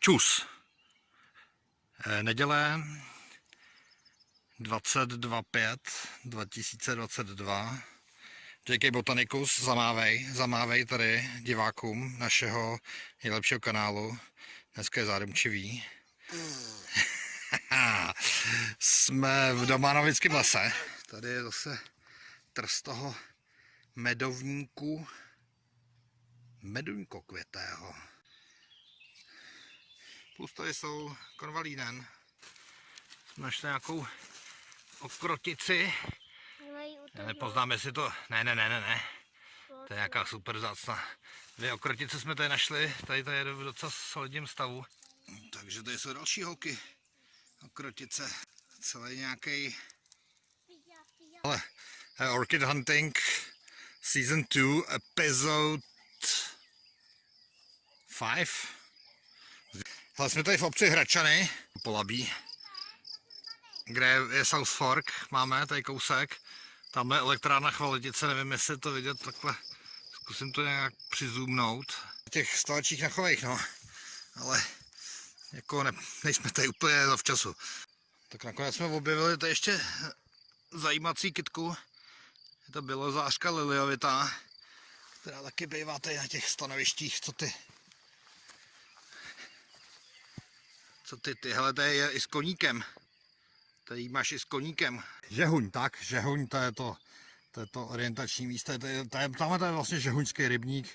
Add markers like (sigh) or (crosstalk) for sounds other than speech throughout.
Čus. Eh, Neděle 22.5 2022. JK Botanicus, zamávej, zamávej tady divákům našeho nejlepšího kanálu. Dneska je zárumčivý. (laughs) Jsme v Domanovickém lese. Tady je zase trst toho medovníku meduňko květého. Plus tady jsou konvalínen. Jsme našli nějakou okrotici. Já nepoznám, jestli to... Ne, ne, ne, ne, ne. To je nějaká super zácna. Dvě okrotice jsme tady našli. Tady to je v docela solidním stavu. Takže tady jsou další holky. Okrotice. Celý nějaký. Ale eh, Orchid Hunting Season 2 Episode 5. Hele, jsme tady v obci Hračany, Polabí, kde je South Fork, máme tady kousek. Tam je elektrárna Chvaletice, nevím, jestli to vidět takhle. Zkusím to nějak přizumnout. Těch stolačích nachovejch, no. Ale jako ne, nejsme tady úplně za včasu. Tak nakonec jsme objevili tady ještě zajímací kitku. Je to bylo zářka liliovitá, která taky bývá tady na těch stanovištích, co ty Co ty, tyhle to je i s koníkem. Tady máš i s koníkem. Žehuň, tak, žehuň, to je to, to, je to orientační místo. To je, to je, tamhle to je vlastně žehuňský rybník.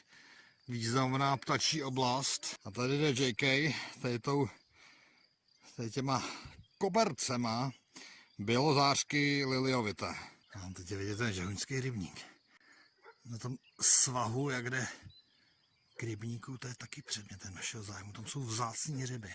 Významná ptačí oblast. A tady jde JK, tady tou, tady těma kobercema bělozářky liliovité. A teď je vidět ten žehuňský rybník. Na tom svahu, jak jde k rybníku, to je taky předmětem našeho zájmu. Tam jsou vzácní ryby.